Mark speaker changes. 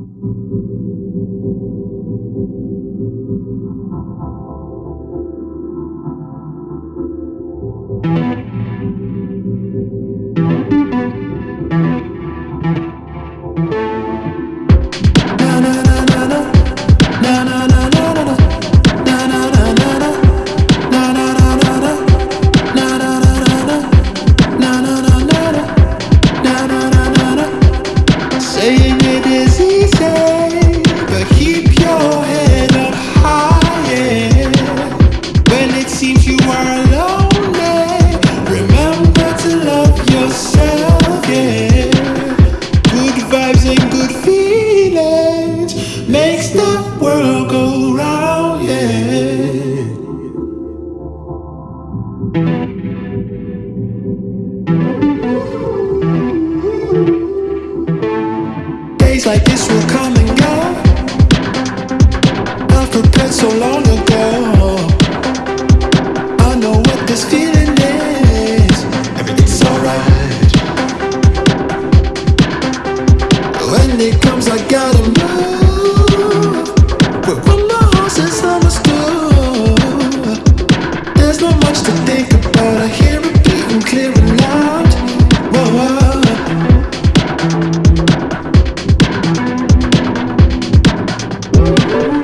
Speaker 1: Thank you. It seems When it comes, I gotta move. My. There's not much to think about. I hear clear whoa.